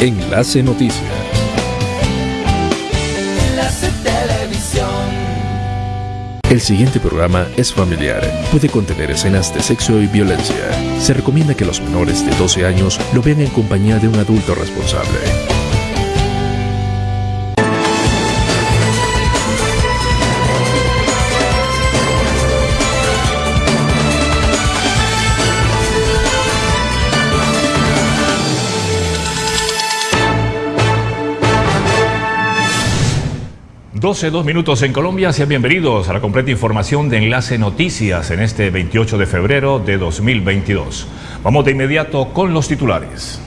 Enlace Noticias. Enlace Televisión. El siguiente programa es familiar. Puede contener escenas de sexo y violencia. Se recomienda que los menores de 12 años lo vean en compañía de un adulto responsable. 12, dos minutos en Colombia. Sean bienvenidos a la completa información de Enlace Noticias en este 28 de febrero de 2022. Vamos de inmediato con los titulares.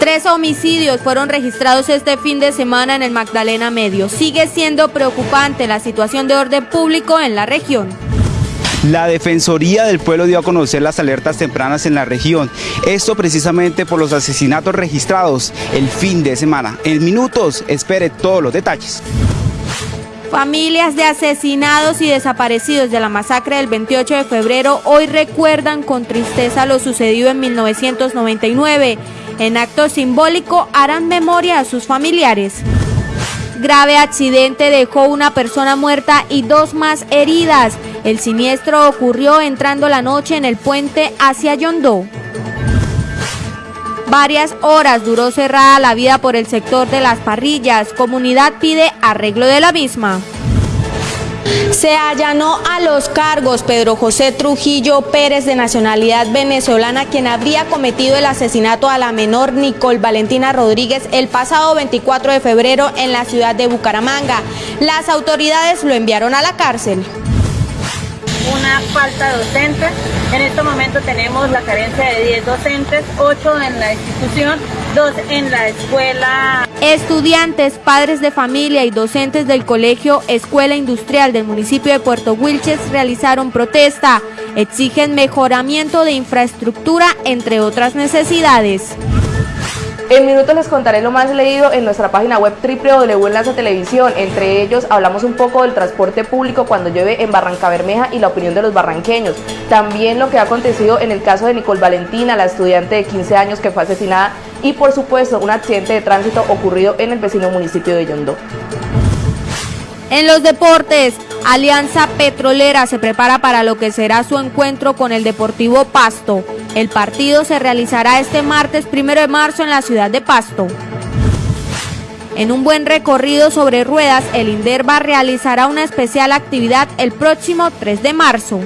Tres homicidios fueron registrados este fin de semana en el Magdalena Medio. Sigue siendo preocupante la situación de orden público en la región. La Defensoría del Pueblo dio a conocer las alertas tempranas en la región. Esto precisamente por los asesinatos registrados el fin de semana. En minutos, espere todos los detalles. Familias de asesinados y desaparecidos de la masacre del 28 de febrero hoy recuerdan con tristeza lo sucedido en 1999. En acto simbólico harán memoria a sus familiares. Grave accidente dejó una persona muerta y dos más heridas. El siniestro ocurrió entrando la noche en el puente hacia Yondó. Varias horas duró cerrada la vida por el sector de las parrillas. Comunidad pide arreglo de la misma. Se allanó a los cargos Pedro José Trujillo Pérez de nacionalidad venezolana quien habría cometido el asesinato a la menor Nicole Valentina Rodríguez el pasado 24 de febrero en la ciudad de Bucaramanga. Las autoridades lo enviaron a la cárcel una falta docente. En este momento tenemos la carencia de 10 docentes, 8 en la institución, 2 en la escuela. Estudiantes, padres de familia y docentes del colegio Escuela Industrial del municipio de Puerto Wilches realizaron protesta. Exigen mejoramiento de infraestructura, entre otras necesidades. En minutos les contaré lo más leído en nuestra página web www Televisión. Entre ellos hablamos un poco del transporte público cuando llueve en Barranca Bermeja y la opinión de los barranqueños. También lo que ha acontecido en el caso de Nicole Valentina, la estudiante de 15 años que fue asesinada. Y por supuesto un accidente de tránsito ocurrido en el vecino municipio de Yondó. En los deportes, Alianza Petrolera se prepara para lo que será su encuentro con el Deportivo Pasto. El partido se realizará este martes 1 de marzo en la ciudad de Pasto. En un buen recorrido sobre ruedas, el Inderva realizará una especial actividad el próximo 3 de marzo.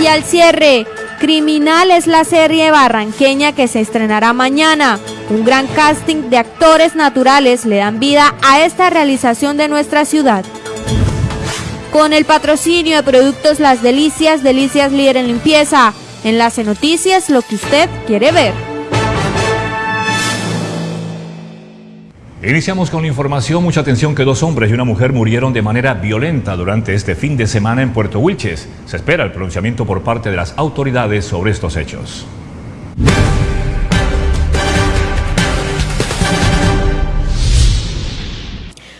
Y al cierre, Criminal es la serie barranqueña que se estrenará mañana. Un gran casting de actores naturales le dan vida a esta realización de nuestra ciudad. Con el patrocinio de productos Las Delicias, Delicias Líder en Limpieza. Enlace Noticias, lo que usted quiere ver. Iniciamos con la información. Mucha atención que dos hombres y una mujer murieron de manera violenta durante este fin de semana en Puerto Wilches. Se espera el pronunciamiento por parte de las autoridades sobre estos hechos.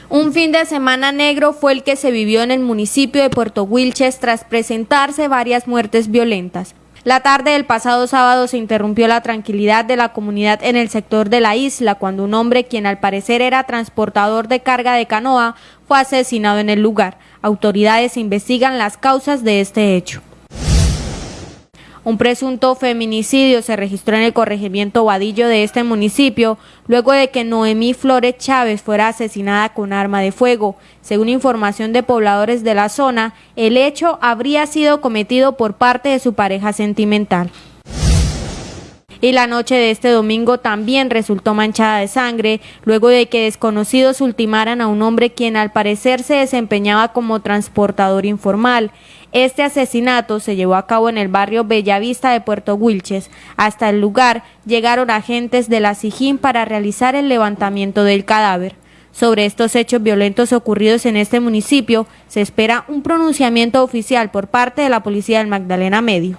Un fin de semana negro fue el que se vivió en el municipio de Puerto Wilches tras presentarse varias muertes violentas. La tarde del pasado sábado se interrumpió la tranquilidad de la comunidad en el sector de la isla cuando un hombre, quien al parecer era transportador de carga de canoa, fue asesinado en el lugar. Autoridades investigan las causas de este hecho. Un presunto feminicidio se registró en el corregimiento Vadillo de este municipio luego de que Noemí Flores Chávez fuera asesinada con arma de fuego. Según información de pobladores de la zona, el hecho habría sido cometido por parte de su pareja sentimental y la noche de este domingo también resultó manchada de sangre luego de que desconocidos ultimaran a un hombre quien al parecer se desempeñaba como transportador informal. Este asesinato se llevó a cabo en el barrio Bellavista de Puerto Wilches. Hasta el lugar llegaron agentes de la SIJIN para realizar el levantamiento del cadáver. Sobre estos hechos violentos ocurridos en este municipio, se espera un pronunciamiento oficial por parte de la Policía del Magdalena Medio.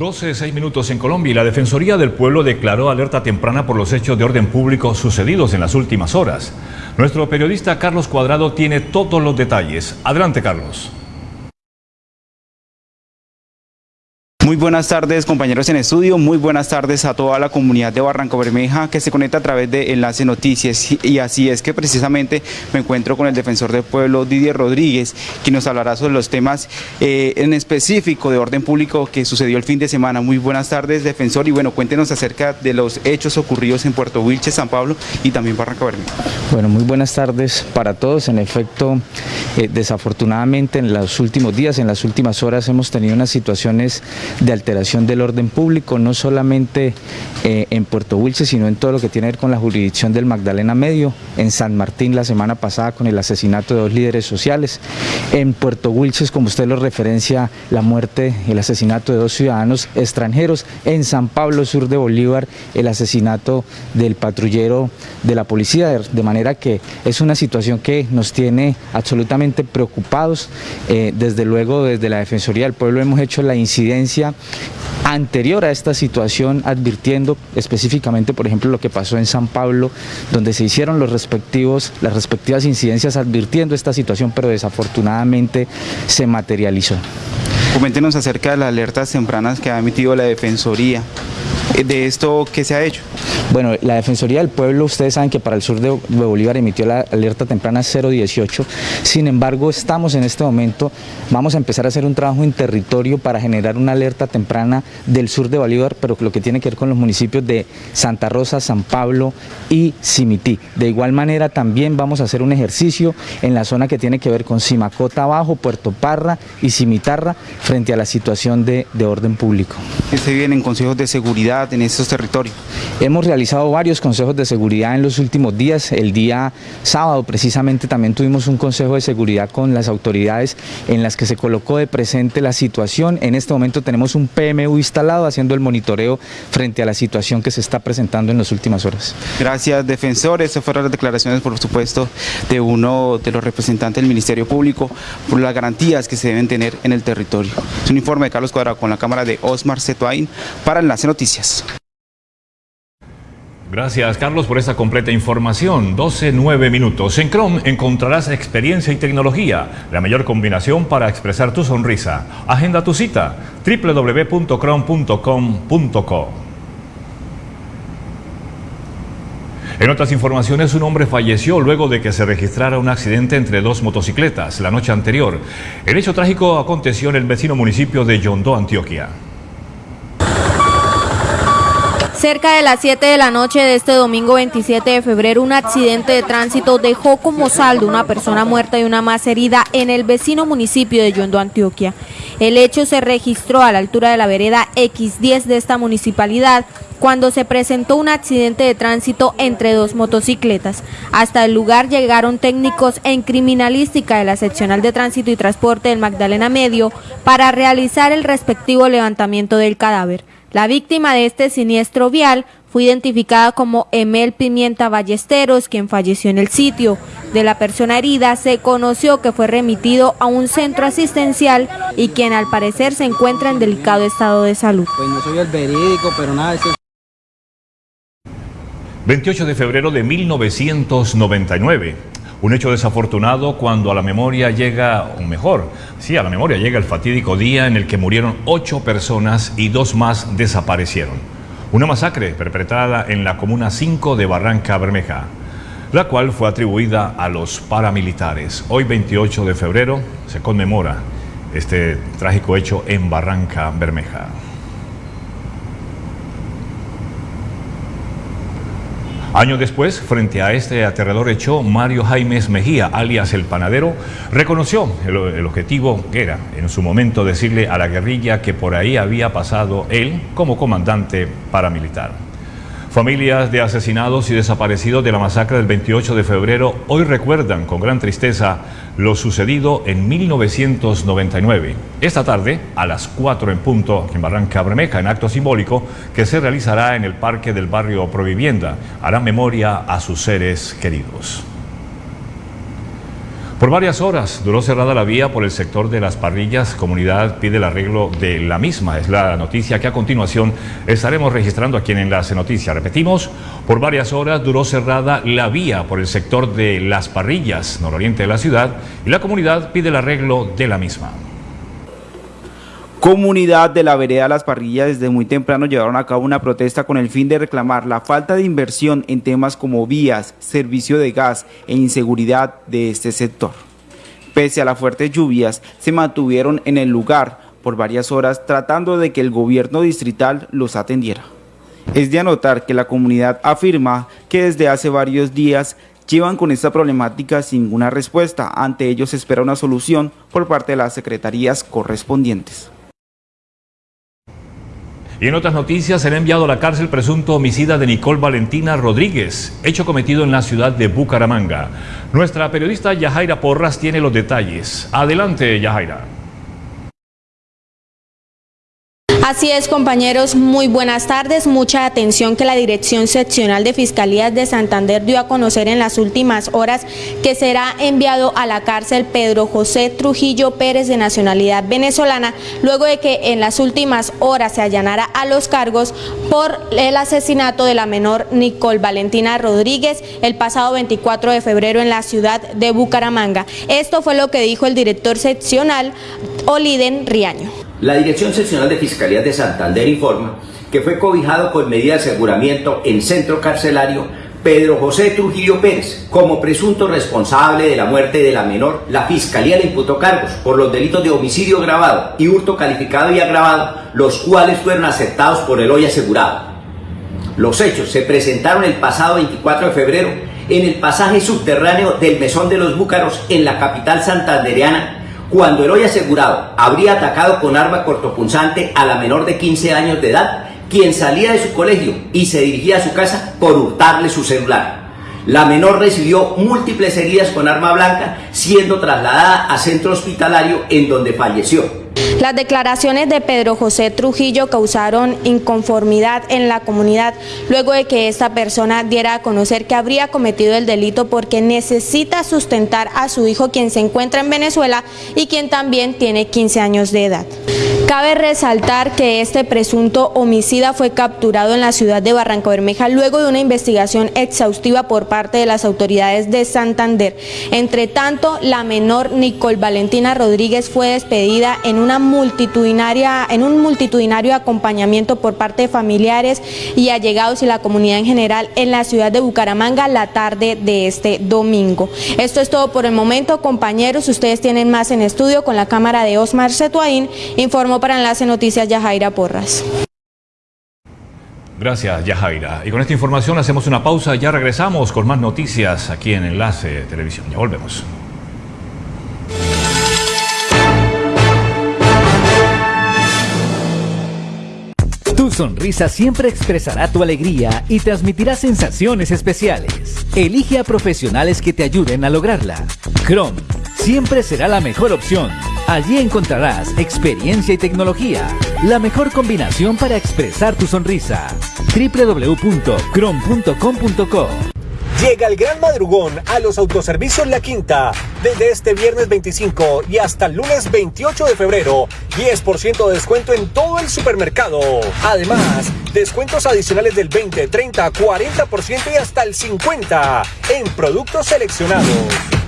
12, 6 minutos en Colombia y la Defensoría del Pueblo declaró alerta temprana por los hechos de orden público sucedidos en las últimas horas. Nuestro periodista Carlos Cuadrado tiene todos los detalles. Adelante, Carlos. Muy buenas tardes compañeros en estudio, muy buenas tardes a toda la comunidad de Barranco Bermeja que se conecta a través de Enlace Noticias y así es que precisamente me encuentro con el defensor del pueblo Didier Rodríguez quien nos hablará sobre los temas eh, en específico de orden público que sucedió el fin de semana. Muy buenas tardes defensor y bueno cuéntenos acerca de los hechos ocurridos en Puerto Wilches, San Pablo y también Barranco Bermeja. Bueno muy buenas tardes para todos, en efecto eh, desafortunadamente en los últimos días, en las últimas horas hemos tenido unas situaciones de alteración del orden público, no solamente eh, en Puerto Wilches, sino en todo lo que tiene que ver con la jurisdicción del Magdalena Medio, en San Martín la semana pasada con el asesinato de dos líderes sociales, en Puerto Wilches, como usted lo referencia, la muerte, el asesinato de dos ciudadanos extranjeros, en San Pablo, sur de Bolívar, el asesinato del patrullero de la policía, de manera que es una situación que nos tiene absolutamente preocupados, eh, desde luego desde la Defensoría del Pueblo hemos hecho la incidencia anterior a esta situación advirtiendo específicamente por ejemplo lo que pasó en San Pablo donde se hicieron los respectivos, las respectivas incidencias advirtiendo esta situación pero desafortunadamente se materializó. Coméntenos acerca de las alertas tempranas que ha emitido la Defensoría de esto que se ha hecho. Bueno, la Defensoría del Pueblo, ustedes saben que para el sur de Bolívar emitió la alerta temprana 018, sin embargo estamos en este momento, vamos a empezar a hacer un trabajo en territorio para generar una alerta temprana del sur de Bolívar, pero lo que tiene que ver con los municipios de Santa Rosa, San Pablo y Cimití. De igual manera también vamos a hacer un ejercicio en la zona que tiene que ver con Simacota Abajo, Puerto Parra y Cimitarra frente a la situación de, de orden público. ¿Se vienen consejos de seguridad en estos territorios? Hemos realizado varios consejos de seguridad en los últimos días. El día sábado precisamente también tuvimos un consejo de seguridad con las autoridades en las que se colocó de presente la situación. En este momento tenemos un PMU instalado haciendo el monitoreo frente a la situación que se está presentando en las últimas horas. Gracias, defensor. Estas fueron las declaraciones, por supuesto, de uno de los representantes del Ministerio Público por las garantías que se deben tener en el territorio. Es un informe de Carlos Cuadrado con la cámara de Osmar Cetuain para Enlace Noticias. Gracias Carlos por esta completa información. 12-9 minutos. En Chrome encontrarás experiencia y tecnología, la mayor combinación para expresar tu sonrisa. Agenda tu cita www.chrome.com.co. En otras informaciones, un hombre falleció luego de que se registrara un accidente entre dos motocicletas la noche anterior. El hecho trágico aconteció en el vecino municipio de Yondó, Antioquia. Cerca de las 7 de la noche de este domingo 27 de febrero, un accidente de tránsito dejó como saldo una persona muerta y una más herida en el vecino municipio de Yondo, Antioquia. El hecho se registró a la altura de la vereda X10 de esta municipalidad cuando se presentó un accidente de tránsito entre dos motocicletas. Hasta el lugar llegaron técnicos en criminalística de la seccional de tránsito y transporte del Magdalena Medio para realizar el respectivo levantamiento del cadáver. La víctima de este siniestro vial fue identificada como Emel Pimienta Ballesteros, quien falleció en el sitio. De la persona herida se conoció que fue remitido a un centro asistencial y quien al parecer se encuentra en delicado estado de salud. Pues no soy el verídico, pero nada, 28 de febrero de 1999. Un hecho desafortunado cuando a la memoria llega, o mejor, sí, a la memoria llega el fatídico día en el que murieron ocho personas y dos más desaparecieron. Una masacre perpetrada en la Comuna 5 de Barranca Bermeja, la cual fue atribuida a los paramilitares. Hoy 28 de febrero se conmemora este trágico hecho en Barranca Bermeja. Años después, frente a este aterrador hecho, Mario Jaimes Mejía, alias El Panadero, reconoció el, el, objetivo que era, en su momento, decirle a la guerrilla que por ahí había pasado él como comandante paramilitar. Familias de asesinados y desaparecidos de la masacre del 28 de febrero hoy recuerdan con gran tristeza lo sucedido en 1999. Esta tarde, a las 4 en punto, en Barranca Bermeja, en acto simbólico que se realizará en el Parque del Barrio Provivienda, hará memoria a sus seres queridos. Por varias horas duró cerrada la vía por el sector de las parrillas. Comunidad pide el arreglo de la misma. Es la noticia que a continuación estaremos registrando aquí en Enlace Noticias. Repetimos, por varias horas duró cerrada la vía por el sector de las parrillas, nororiente de la ciudad, y la comunidad pide el arreglo de la misma. Comunidad de la vereda Las Parrillas desde muy temprano llevaron a cabo una protesta con el fin de reclamar la falta de inversión en temas como vías, servicio de gas e inseguridad de este sector. Pese a las fuertes lluvias, se mantuvieron en el lugar por varias horas tratando de que el gobierno distrital los atendiera. Es de anotar que la comunidad afirma que desde hace varios días llevan con esta problemática sin ninguna respuesta. Ante ellos espera una solución por parte de las secretarías correspondientes. Y en otras noticias, será enviado a la cárcel presunto homicida de Nicole Valentina Rodríguez, hecho cometido en la ciudad de Bucaramanga. Nuestra periodista Yajaira Porras tiene los detalles. Adelante, Yajaira. Así es, compañeros, muy buenas tardes. Mucha atención que la Dirección Seccional de Fiscalías de Santander dio a conocer en las últimas horas que será enviado a la cárcel Pedro José Trujillo Pérez de nacionalidad venezolana, luego de que en las últimas horas se allanara a los cargos por el asesinato de la menor Nicole Valentina Rodríguez el pasado 24 de febrero en la ciudad de Bucaramanga. Esto fue lo que dijo el director seccional Oliden Riaño. La Dirección Seccional de Fiscalía de Santander informa que fue cobijado con medida de aseguramiento en centro carcelario Pedro José Trujillo Pérez como presunto responsable de la muerte de la menor. La Fiscalía le imputó cargos por los delitos de homicidio agravado y hurto calificado y agravado, los cuales fueron aceptados por el hoy asegurado. Los hechos se presentaron el pasado 24 de febrero en el pasaje subterráneo del Mesón de los Búcaros en la capital santandereana cuando el hoy asegurado habría atacado con arma cortopunzante a la menor de 15 años de edad, quien salía de su colegio y se dirigía a su casa por hurtarle su celular. La menor recibió múltiples heridas con arma blanca, siendo trasladada a centro hospitalario en donde falleció. Las declaraciones de Pedro José Trujillo causaron inconformidad en la comunidad luego de que esta persona diera a conocer que habría cometido el delito porque necesita sustentar a su hijo quien se encuentra en Venezuela y quien también tiene 15 años de edad. Cabe resaltar que este presunto homicida fue capturado en la ciudad de Barranca Bermeja luego de una investigación exhaustiva por parte de las autoridades de Santander. Entre tanto, la menor Nicole Valentina Rodríguez fue despedida en una multitudinaria, en un multitudinario acompañamiento por parte de familiares y allegados y la comunidad en general en la ciudad de Bucaramanga la tarde de este domingo. Esto es todo por el momento, compañeros. Ustedes tienen más en estudio con la cámara de Osmar Setuaín. Informó para Enlace Noticias Yajaira Porras. Gracias, Yajaira. Y con esta información hacemos una pausa. Ya regresamos con más noticias aquí en Enlace Televisión. Ya volvemos. Tu sonrisa siempre expresará tu alegría y transmitirá sensaciones especiales. Elige a profesionales que te ayuden a lograrla. Chrome siempre será la mejor opción. Allí encontrarás experiencia y tecnología, la mejor combinación para expresar tu sonrisa. www.crom.com.co Llega el gran madrugón a los autoservicios La Quinta. Desde este viernes 25 y hasta el lunes 28 de febrero, 10% de descuento en todo el supermercado. Además, descuentos adicionales del 20, 30, 40% y hasta el 50% en productos seleccionados.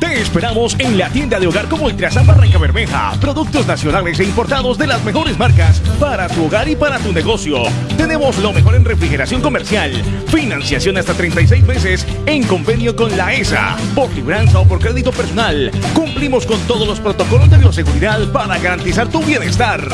Te esperamos en la tienda de hogar como Ultrasan Barranca Bermeja. Productos nacionales e importados de las mejores marcas para tu hogar y para tu negocio. Tenemos lo mejor en refrigeración comercial. Financiación hasta 36 meses en convenio con la ESA. Por libranza o por crédito personal. Cumplimos con todos los protocolos de bioseguridad para garantizar tu bienestar.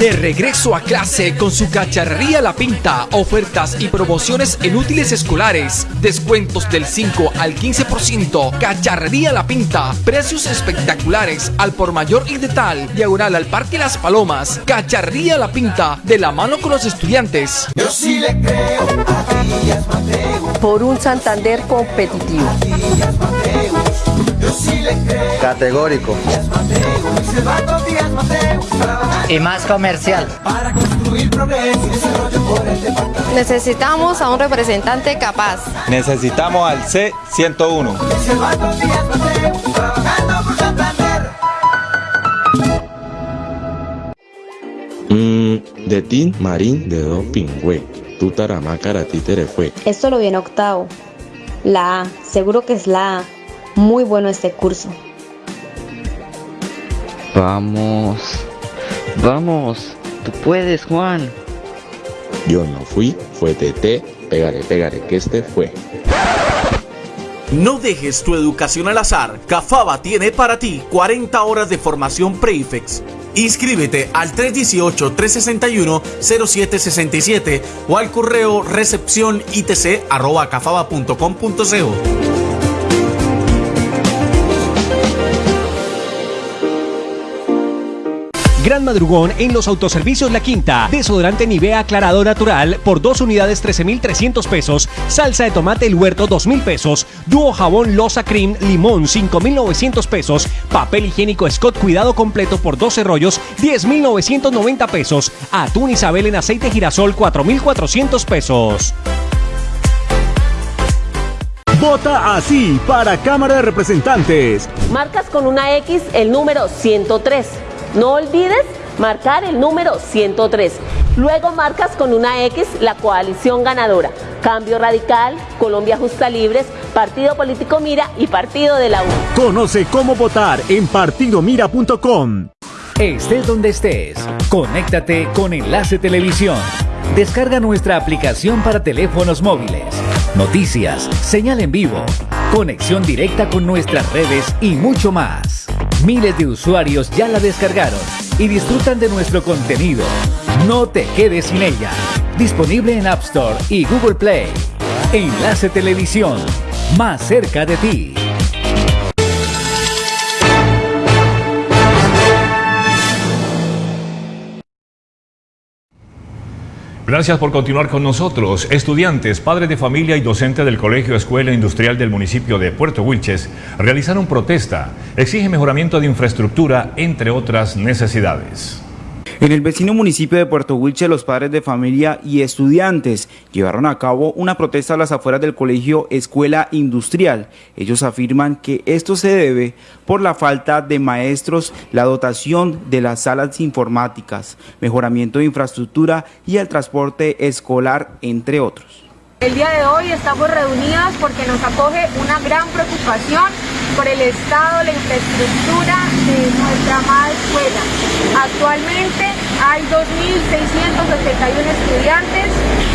De regreso a clase con su cacharrería La Pinta, ofertas y promociones en útiles escolares, descuentos del 5 al 15%, cacharrería La Pinta, precios espectaculares al por mayor y de tal, diagonal al Parque Las Palomas, cacharrería La Pinta, de la mano con los estudiantes. Yo sí le creo a Díaz Mateus. Por un Santander competitivo. Díaz. Categórico. Y más comercial. Necesitamos a un representante capaz. Necesitamos al C101. Silvano Díaz Mateus. Trabajando por Santander. Mmm, de tin marín de dos pingüe. Tu taramacara títere fue. Esto lo viene octavo. La A, seguro que es la A. Muy bueno este curso. Vamos. Vamos. Tú puedes, Juan. Yo no fui, fue TT. Pégale, pégale, que este fue. No dejes tu educación al azar. Cafaba tiene para ti 40 horas de formación Prefix. Inscríbete al 318-361-0767 o al correo recepción itc Gran madrugón en los autoservicios La Quinta. Desodorante Nivea aclarado natural por dos unidades 13,300 pesos. Salsa de tomate El Huerto 2,000 pesos. Dúo jabón Losa Cream Limón 5,900 pesos. Papel higiénico Scott Cuidado completo por 12 rollos 10,990 pesos. Atún Isabel en aceite girasol 4,400 pesos. Vota así para Cámara de Representantes. Marcas con una X el número 103. No olvides marcar el número 103. Luego marcas con una X la coalición ganadora. Cambio Radical, Colombia Justa Libres, Partido Político Mira y Partido de la U. Conoce cómo votar en partidomira.com. Estés donde estés, conéctate con Enlace Televisión. Descarga nuestra aplicación para teléfonos móviles. Noticias, señal en vivo, conexión directa con nuestras redes y mucho más. Miles de usuarios ya la descargaron y disfrutan de nuestro contenido. No te quedes sin ella. Disponible en App Store y Google Play. Enlace Televisión, más cerca de ti. Gracias por continuar con nosotros. Estudiantes, padres de familia y docentes del Colegio Escuela Industrial del municipio de Puerto Wilches realizaron protesta. Exige mejoramiento de infraestructura, entre otras necesidades. En el vecino municipio de Puerto Wilche, los padres de familia y estudiantes llevaron a cabo una protesta a las afueras del colegio Escuela Industrial. Ellos afirman que esto se debe por la falta de maestros, la dotación de las salas informáticas, mejoramiento de infraestructura y el transporte escolar, entre otros. El día de hoy estamos reunidas porque nos acoge una gran preocupación por el estado, la infraestructura de nuestra amada escuela. Actualmente hay 2.671 estudiantes,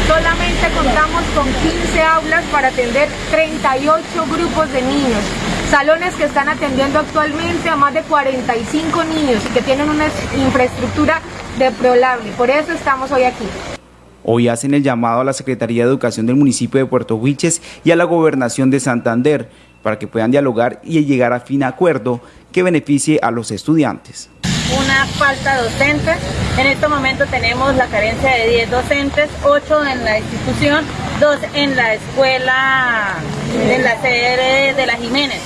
solamente contamos con 15 aulas para atender 38 grupos de niños. Salones que están atendiendo actualmente a más de 45 niños y que tienen una infraestructura deplorable. Por eso estamos hoy aquí. Hoy hacen el llamado a la Secretaría de Educación del municipio de Puerto Huiches y a la Gobernación de Santander para que puedan dialogar y llegar a fin acuerdo que beneficie a los estudiantes. Una falta docente. En este momento tenemos la carencia de 10 docentes, 8 en la institución, 2 en la escuela, en la sede de la Jiménez.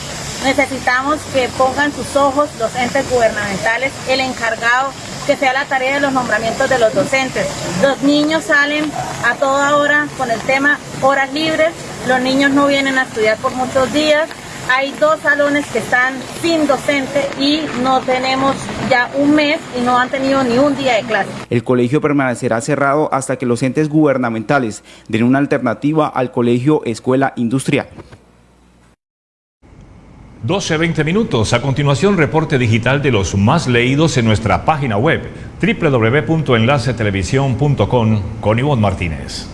Necesitamos que pongan sus ojos los entes gubernamentales, el encargado que sea la tarea de los nombramientos de los docentes. Los niños salen a toda hora con el tema horas libres, los niños no vienen a estudiar por muchos días, hay dos salones que están sin docente y no tenemos ya un mes y no han tenido ni un día de clase. El colegio permanecerá cerrado hasta que los entes gubernamentales den una alternativa al colegio escuela industrial. 12-20 minutos. A continuación, reporte digital de los más leídos en nuestra página web www.enlacetelevisión.com con Ivonne Martínez.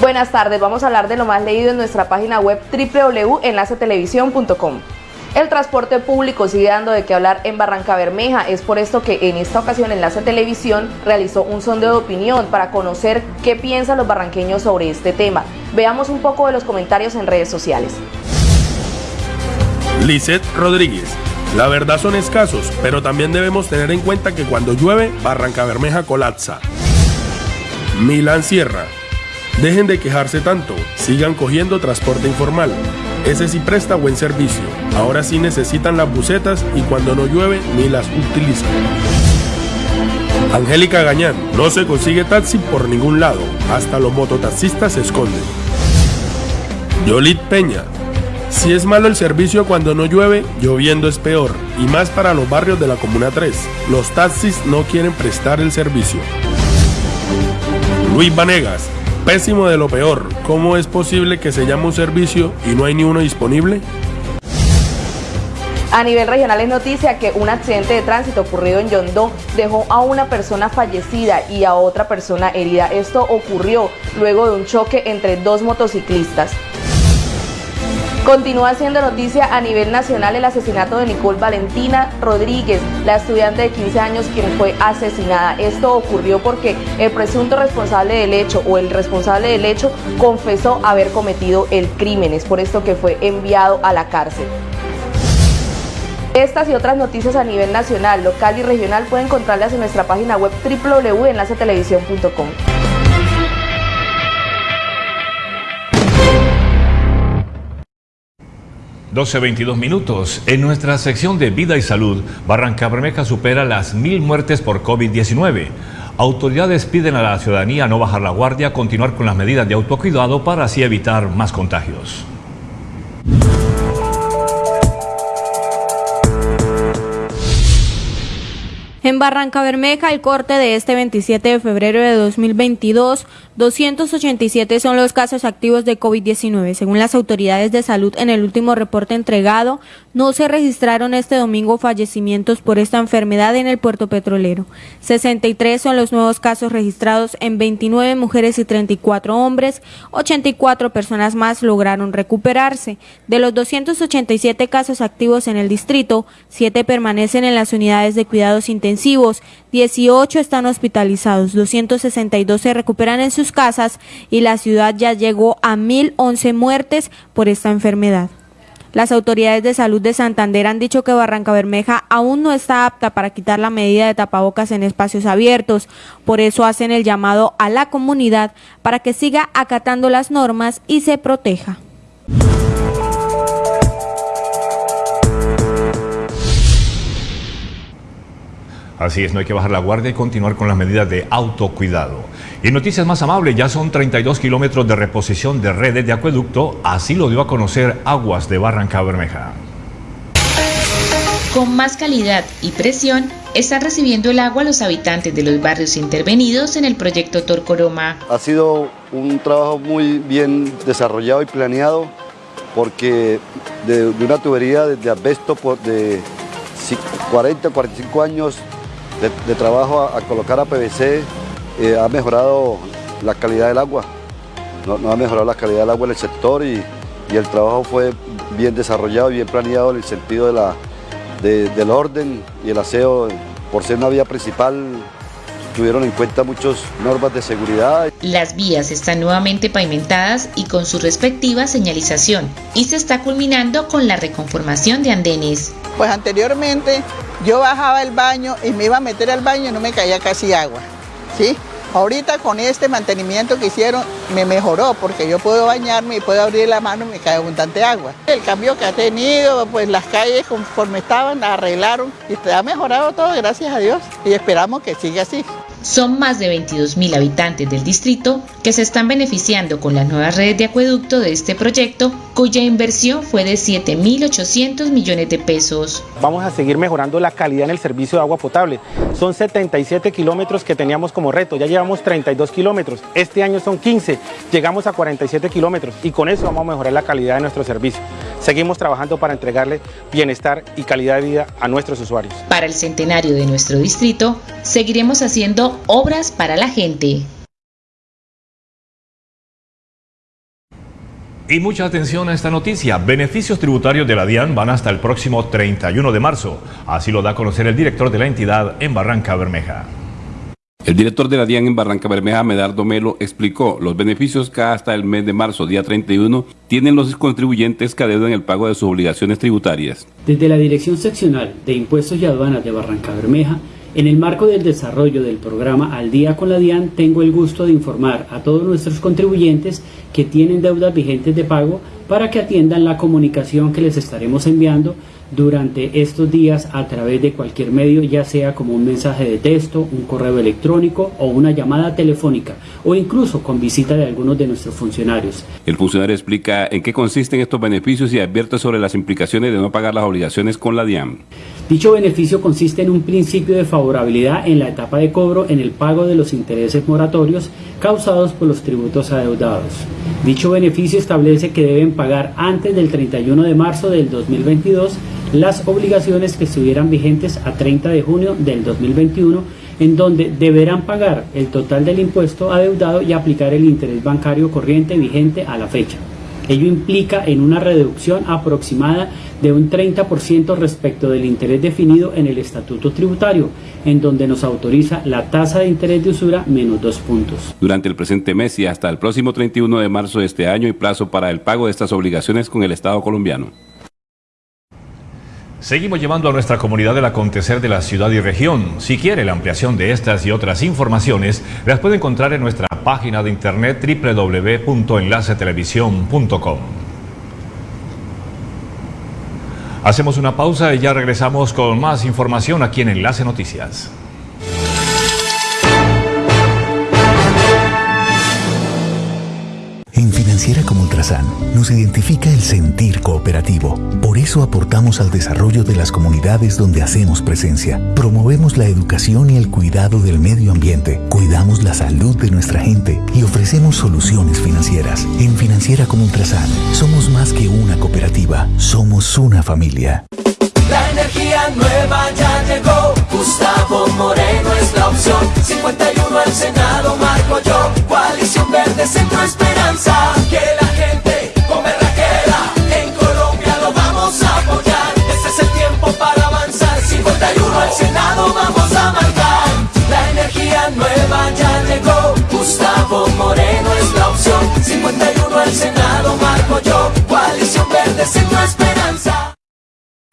Buenas tardes, vamos a hablar de lo más leído en nuestra página web www.enlacetelevisión.com. El transporte público sigue dando de qué hablar en Barranca Bermeja. Es por esto que en esta ocasión Enlace Televisión realizó un sondeo de opinión para conocer qué piensan los barranqueños sobre este tema. Veamos un poco de los comentarios en redes sociales. Lisette Rodríguez. La verdad son escasos, pero también debemos tener en cuenta que cuando llueve, Barranca Bermeja colapsa. Milán Sierra. Dejen de quejarse tanto, sigan cogiendo transporte informal. Ese sí presta buen servicio. Ahora sí necesitan las bucetas y cuando no llueve ni las utilizan. Angélica Gañán, no se consigue taxi por ningún lado, hasta los mototaxistas se esconden. Yolit Peña, si es malo el servicio cuando no llueve, lloviendo es peor, y más para los barrios de la Comuna 3. Los taxis no quieren prestar el servicio. Luis Vanegas, Pésimo de lo peor. ¿Cómo es posible que se llame un servicio y no hay ni uno disponible? A nivel regional es noticia que un accidente de tránsito ocurrido en Yondó dejó a una persona fallecida y a otra persona herida. Esto ocurrió luego de un choque entre dos motociclistas. Continúa siendo noticia a nivel nacional el asesinato de Nicole Valentina Rodríguez, la estudiante de 15 años quien fue asesinada. Esto ocurrió porque el presunto responsable del hecho o el responsable del hecho confesó haber cometido el crimen. Es por esto que fue enviado a la cárcel. Estas y otras noticias a nivel nacional, local y regional pueden encontrarlas en nuestra página web www.enlacetelevisión.com. 12.22 minutos. En nuestra sección de vida y salud, Barranca Bermeja supera las mil muertes por COVID-19. Autoridades piden a la ciudadanía no bajar la guardia, continuar con las medidas de autocuidado para así evitar más contagios. En Barranca Bermeja, el corte de este 27 de febrero de 2022, 287 son los casos activos de COVID-19. Según las autoridades de salud, en el último reporte entregado, no se registraron este domingo fallecimientos por esta enfermedad en el puerto petrolero. 63 son los nuevos casos registrados en 29 mujeres y 34 hombres. 84 personas más lograron recuperarse. De los 287 casos activos en el distrito, 7 permanecen en las unidades de cuidados intensivos 18 están hospitalizados, 262 se recuperan en sus casas y la ciudad ya llegó a 1.011 muertes por esta enfermedad. Las autoridades de salud de Santander han dicho que Barranca Bermeja aún no está apta para quitar la medida de tapabocas en espacios abiertos. Por eso hacen el llamado a la comunidad para que siga acatando las normas y se proteja. Así es, no hay que bajar la guardia y continuar con las medidas de autocuidado. Y noticias más amables, ya son 32 kilómetros de reposición de redes de acueducto, así lo dio a conocer Aguas de Barranca Bermeja. Con más calidad y presión, están recibiendo el agua los habitantes de los barrios intervenidos en el proyecto Torcoroma. Ha sido un trabajo muy bien desarrollado y planeado porque de, una tubería de, asbesto de 40, 45 años de, trabajo a, colocar a PVC eh, ha mejorado la calidad del agua. No, ha mejorado la calidad del agua en el sector y, el trabajo fue bien desarrollado y bien planeado en el sentido de la, del orden y el aseo. Por ser una vía principal, tuvieron en cuenta muchas normas de seguridad. Las vías están nuevamente pavimentadas y con su respectiva señalización y se está culminando con la reconformación de andenes. Pues anteriormente yo bajaba el baño y me iba a meter al baño y no me caía casi agua. ¿sí? Ahorita con este mantenimiento que hicieron me mejoró porque yo puedo bañarme y puedo abrir la mano y me cae abundante agua. El cambio que ha tenido, pues las calles conforme estaban, la arreglaron y ha mejorado todo, gracias a Dios. Y esperamos que siga así. Son más de 22.000 habitantes del distrito que se están beneficiando con las nuevas redes de acueducto de este proyecto, cuya inversión fue de 7.800 millones de pesos. Vamos a seguir mejorando la calidad en el servicio de agua potable. Son 77 kilómetros que teníamos como reto, ya llevamos 32 kilómetros. Este año son 15, llegamos a 47 kilómetros y con eso vamos a mejorar la calidad de nuestro servicio. Seguimos trabajando para entregarle bienestar y calidad de vida a nuestros usuarios. Para el centenario de nuestro distrito, seguiremos haciendo obras para la gente. Y mucha atención a esta noticia. Beneficios tributarios de la DIAN van hasta el próximo 31 de marzo. Así lo da a conocer el director de la entidad en Barranca Bermeja. El director de la DIAN en Barranca Bermeja, Medardo Melo, explicó los beneficios que hasta el mes de marzo, día 31, tienen los contribuyentes que adeudan el pago de sus obligaciones tributarias. Desde la Dirección Seccional de Impuestos y Aduanas de Barranca Bermeja, en el marco del desarrollo del programa Al Día con la DIAN, tengo el gusto de informar a todos nuestros contribuyentes que tienen deudas vigentes de pago para que atiendan la comunicación que les estaremos enviando durante estos días a través de cualquier medio, ya sea como un mensaje de texto, un correo electrónico o una llamada telefónica, o incluso con visita de algunos de nuestros funcionarios. El funcionario explica en qué consisten estos beneficios y advierte sobre las implicaciones de no pagar las obligaciones con la DIAN. Dicho beneficio consiste en un principio de favorabilidad en la etapa de cobro en el pago de los intereses moratorios causados por los tributos adeudados. Dicho beneficio establece que deben pagar antes del 31 de marzo del 2022 las obligaciones que estuvieran vigentes a 30 de junio del 2021 en donde deberán pagar el total del impuesto adeudado y aplicar el interés bancario corriente vigente a la fecha. Ello implica en una reducción aproximada de un 30% respecto del interés definido en el estatuto tributario, en donde nos autoriza la tasa de interés de usura menos dos puntos. Durante el presente mes y hasta el próximo 31 de marzo de este año y plazo para el pago de estas obligaciones con el Estado colombiano. Seguimos llevando a nuestra comunidad el acontecer de la ciudad y región. Si quiere la ampliación de estas y otras informaciones, las puede encontrar en nuestra página de internet www.enlacetelevisión.com. Hacemos una pausa y ya regresamos con más información aquí en Enlace Noticias. Financiera como Ultrasan nos identifica el sentir cooperativo. Por eso aportamos al desarrollo de las comunidades donde hacemos presencia. Promovemos la educación y el cuidado del medio ambiente. Cuidamos la salud de nuestra gente y ofrecemos soluciones financieras. En Financiera como Ultrasan somos más que una cooperativa, somos una familia. La energía nueva ya llegó. Gustavo Moreno es la opción. 51 al Senado, Marco yo. Coalición Verde, Centro Esperanza.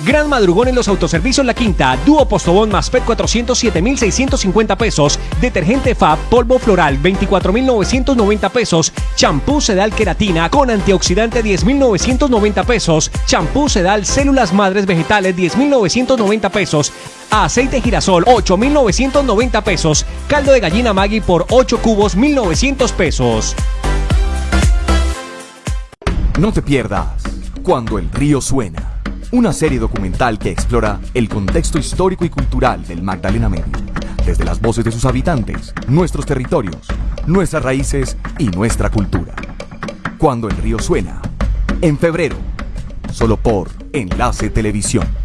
Gran madrugón en los autoservicios La Quinta, dúo postobón más PET 407,650 pesos, detergente FAB polvo floral 24,990 pesos, champú sedal queratina con antioxidante 10,990 pesos, champú sedal células madres vegetales 10,990 pesos, aceite girasol 8,990 pesos, caldo de gallina Maggi por 8 cubos 1,900 pesos. No te pierdas Cuando el río suena una serie documental que explora el contexto histórico y cultural del Magdalena Medio, desde las voces de sus habitantes, nuestros territorios, nuestras raíces y nuestra cultura. Cuando el río suena, en febrero, solo por Enlace Televisión.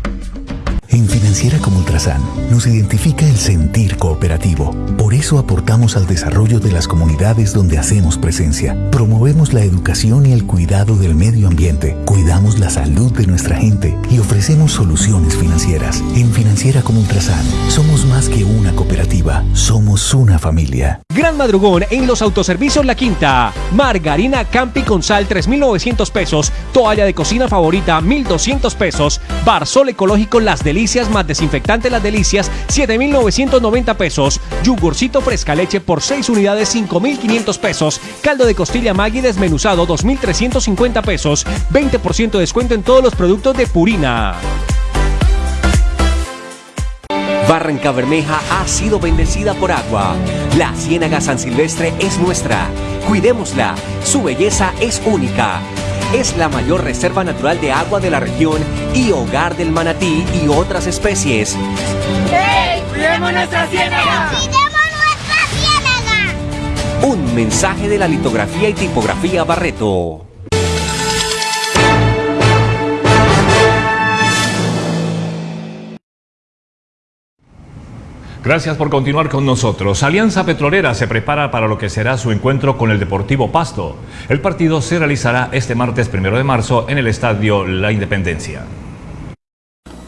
En Financiera como Ultrasan nos identifica el sentir cooperativo. Por eso aportamos al desarrollo de las comunidades donde hacemos presencia. Promovemos la educación y el cuidado del medio ambiente. Cuidamos la salud de nuestra gente y ofrecemos soluciones financieras. En Financiera como Ultrasan somos más que una cooperativa, somos una familia. Gran madrugón en los autoservicios La Quinta. Margarina Campi con sal 3.900 pesos. Toalla de cocina favorita 1.200 pesos. Barsol ecológico Las Delicias más desinfectante Las Delicias 7.990 pesos. Yugurcito fresca leche por 6 unidades 5.500 pesos. Caldo de costilla Maggi desmenuzado 2.350 pesos. 20% de descuento en todos los productos de Purina. Barranca Bermeja ha sido bendecida por agua. La Ciénaga San Silvestre es nuestra. Cuidémosla. Su belleza es única. Es la mayor reserva natural de agua de la región y hogar del manatí y otras especies. ¡Hey! ¡Cuidemos nuestra ciénaga! Un mensaje de la litografía y tipografía Barreto. Gracias por continuar con nosotros. Alianza Petrolera se prepara para lo que será su encuentro con el Deportivo Pasto. El partido se realizará este martes 1 de marzo en el Estadio La Independencia.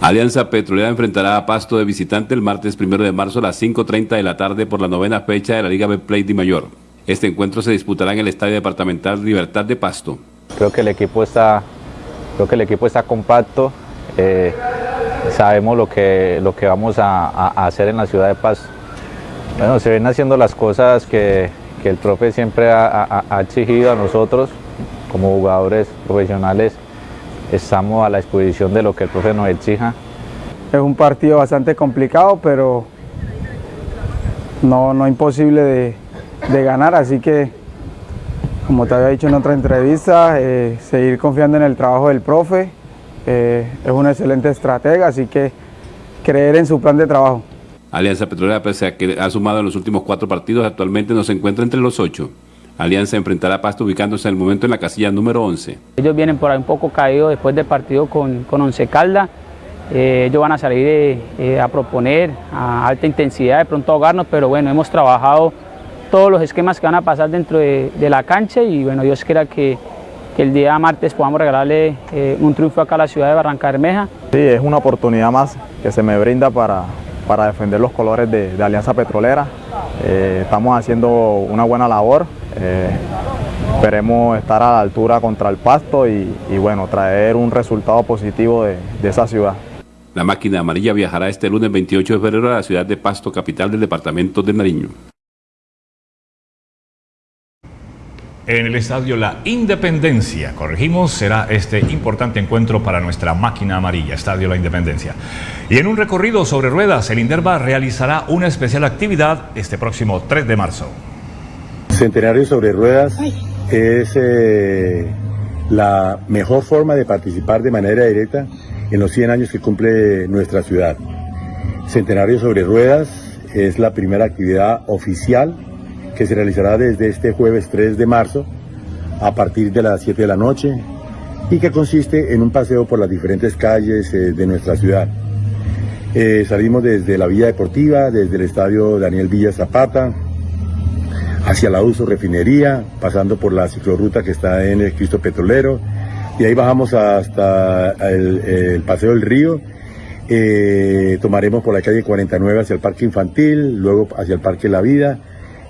Alianza Petrolera enfrentará a Pasto de visitante el martes 1 de marzo a las 5.30 de la tarde por la novena fecha de la Liga Betplay de Mayor. Este encuentro se disputará en el Estadio Departamental Libertad de Pasto. Creo que el equipo está, creo que el equipo está compacto. Eh, sabemos lo que, lo que vamos a, hacer en la ciudad de Pasto. Bueno, se ven haciendo las cosas que, el profe siempre ha, exigido a nosotros como jugadores profesionales. Estamos a la disposición de lo que el profe nos exija. Es un partido bastante complicado, pero no, no imposible de, de ganar, así que como te había dicho en otra entrevista, eh, seguir confiando en el trabajo del profe, eh, es un excelente estratega, así que creer en su plan de trabajo. Alianza Petrolera, pese a que ha sumado en los últimos cuatro partidos, actualmente no se encuentra entre los ocho. Alianza enfrentará a Pasto ubicándose en el momento en la casilla número 11. Ellos vienen por ahí un poco caídos después del partido con, con Once Calda Eh, ellos van a salir eh, a proponer a alta intensidad, de pronto ahogarnos, pero bueno, hemos trabajado todos los esquemas que van a pasar dentro de, la cancha y bueno, Dios quiera que, el día martes podamos regalarle un triunfo acá a la ciudad de Barranca Bermeja. Sí, es una oportunidad más que se me brinda para, para defender los colores de, Alianza Petrolera. estamos haciendo una buena labor. Esperemos estar a la altura contra el Pasto y, bueno, traer un resultado positivo de, esa ciudad. La máquina amarilla viajará este lunes 28 de febrero a la ciudad de Pasto, capital del departamento de Nariño. En el estadio La Independencia, corregimos, será este importante encuentro para nuestra máquina amarilla, Estadio La Independencia. Y en un recorrido sobre ruedas, el Inderva realizará una especial actividad este próximo 3 de marzo. Centenario sobre ruedas es eh, la mejor forma de participar de manera directa en los 100 años que cumple nuestra ciudad. Centenario sobre Ruedas es la primera actividad oficial que se realizará desde este jueves 3 de marzo a partir de las 7 de la noche y que consiste en un paseo por las diferentes calles eh, de nuestra ciudad. Eh, salimos desde la Villa Deportiva, desde el Estadio Daniel Villa Zapata, hacia la Uso Refinería, pasando por la ciclorruta que está en el Cristo Petrolero, y ahí bajamos hasta el, Paseo del Río, eh, tomaremos por la calle 49 hacia el Parque Infantil, luego hacia el Parque La Vida,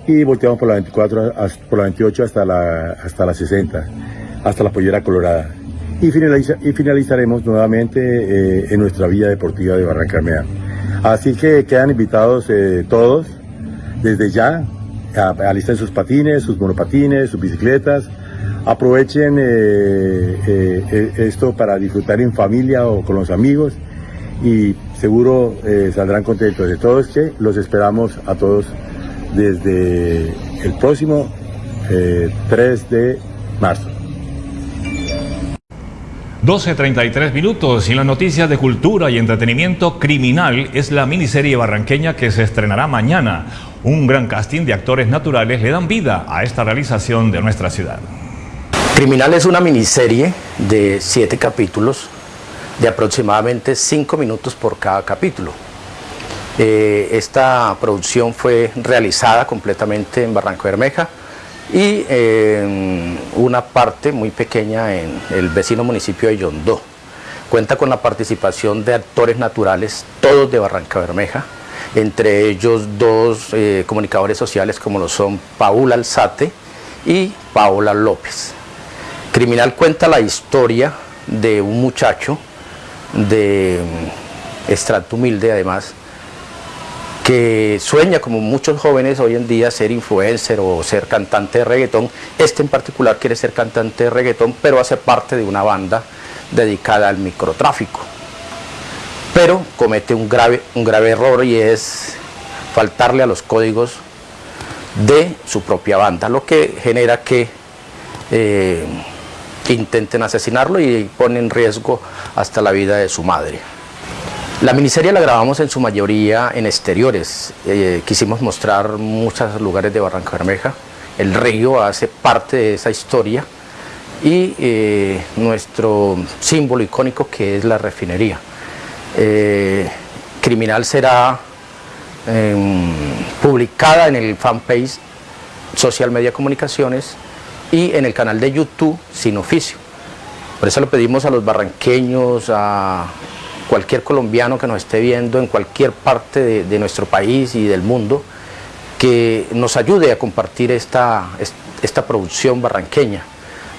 y volteamos por la 24, por la 28 hasta la, hasta la 60, hasta la Pollera Colorada. Y, finalizaremos nuevamente eh, en nuestra vía deportiva de Barranca Así que quedan invitados eh, todos desde ya alisten sus patines, sus monopatines, sus bicicletas. Aprovechen eh, esto para disfrutar en familia o con los amigos y seguro saldrán contentos. De todos que los esperamos a todos desde el próximo 3 de marzo. 12.33 minutos y las noticias de cultura y entretenimiento, Criminal es la miniserie barranqueña que se estrenará mañana. Un gran casting de actores naturales le dan vida a esta realización de nuestra ciudad. Criminal es una miniserie de siete capítulos de aproximadamente cinco minutos por cada capítulo. Eh, esta producción fue realizada completamente en Barranco Bermeja y una parte muy pequeña en el vecino municipio de Yondó. Cuenta con la participación de actores naturales, todos de Barranca Bermeja, entre ellos dos eh, comunicadores sociales como lo son Paula Alzate y Paola López. Criminal cuenta la historia de un muchacho de mm, estrato humilde además, que sueña como muchos jóvenes hoy en día ser influencer o ser cantante de reggaetón. Este en particular quiere ser cantante de reggaetón, pero hace parte de una banda dedicada al microtráfico pero comete un grave, un grave error y es faltarle a los códigos de su propia banda, lo que genera que eh, intenten asesinarlo y pone en riesgo hasta la vida de su madre. La miniserie la grabamos en su mayoría en exteriores, eh, quisimos mostrar muchos lugares de Barranca Bermeja, el río hace parte de esa historia y eh, nuestro símbolo icónico que es la refinería. Eh, criminal será em, publicada en el fanpage Social Media Comunicaciones y en el canal de YouTube Sin Oficio. Por eso lo pedimos a los barranqueños, a cualquier colombiano que nos esté viendo en cualquier parte de, nuestro país y del mundo, que nos ayude a compartir esta, esta producción barranqueña,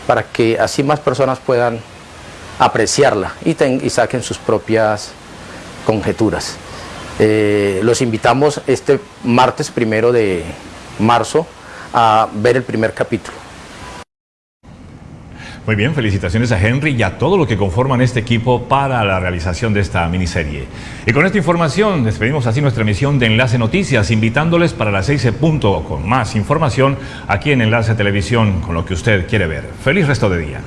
para que así más personas puedan apreciarla y, saquen sus propias conjeturas. Eh, los invitamos este martes primero de marzo a ver el primer capítulo. Muy bien, felicitaciones a Henry y a todo lo que conforman este equipo para la realización de esta miniserie. Y con esta información despedimos así nuestra emisión de Enlace Noticias, invitándoles para las 6 punto con más información aquí en Enlace Televisión con lo que usted quiere ver. Feliz resto de día.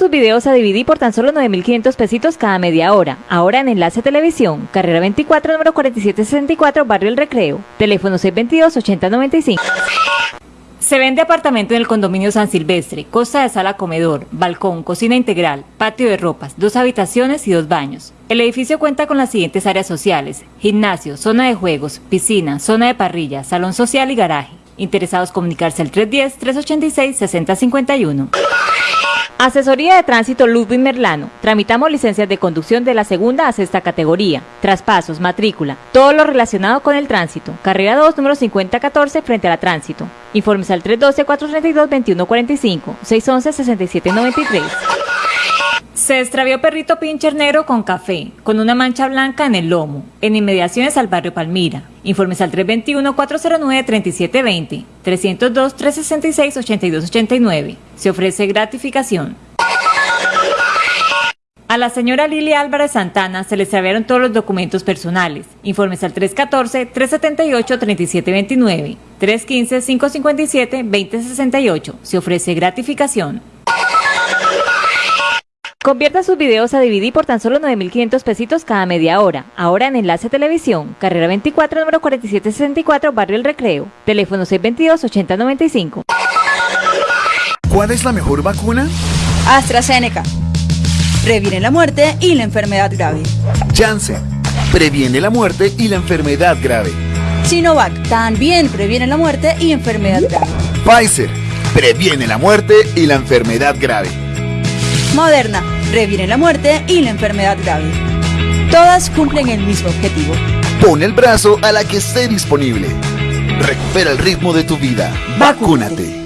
Sus videos a DVD por tan solo 9.500 pesitos cada media hora. Ahora en Enlace Televisión, carrera 24, número 4764, Barrio El Recreo. Teléfono 622-8095. Se vende apartamento en el condominio San Silvestre, costa de sala comedor, balcón, cocina integral, patio de ropas, dos habitaciones y dos baños. El edificio cuenta con las siguientes áreas sociales, gimnasio, zona de juegos, piscina, zona de parrilla, salón social y garaje. Interesados comunicarse al 310-386-6051. Asesoría de Tránsito Ludwig Merlano. Tramitamos licencias de conducción de la segunda a sexta categoría, traspasos, matrícula, todo lo relacionado con el tránsito. Carrera 2, número 5014, frente a la tránsito. Informes al 312-432-2145, 611-6793. Se extravió perrito pincher negro con café, con una mancha blanca en el lomo, en inmediaciones al barrio Palmira. Informes al 321-409-3720, 302-366-8289. Se ofrece gratificación. A la señora Lili Álvarez Santana se le extraviaron todos los documentos personales. Informes al 314-378-3729, 315-557-2068. Se ofrece gratificación. Convierta sus videos a DVD por tan solo 9.500 pesitos cada media hora. Ahora en Enlace Televisión, carrera 24, número 4764, Barrio El Recreo. Teléfono 622-8095. ¿Cuál es la mejor vacuna? AstraZeneca. Previene la muerte y la enfermedad grave. Janssen. Previene la muerte y la enfermedad grave. Sinovac. También previene la muerte y enfermedad grave. Pfizer. Previene la muerte y la enfermedad grave. Moderna previene la muerte y la enfermedad grave. Todas cumplen el mismo objetivo. Pon el brazo a la que esté disponible. Recupera el ritmo de tu vida. Vacúnate.